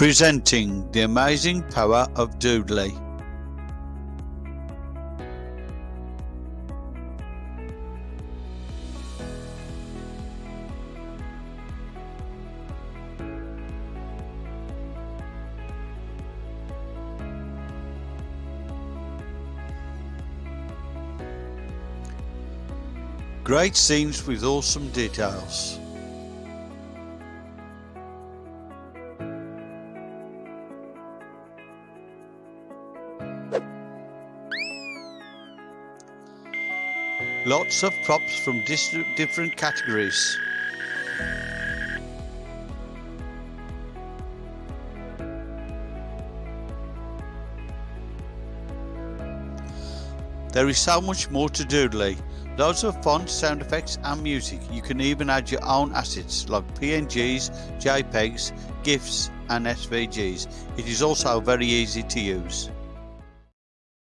presenting the amazing power of Doodly. Great scenes with awesome details. Lots of props from different categories. There is so much more to Doodly. Loads of fonts, sound effects and music. You can even add your own assets like PNGs, JPEGs, GIFs and SVGs. It is also very easy to use.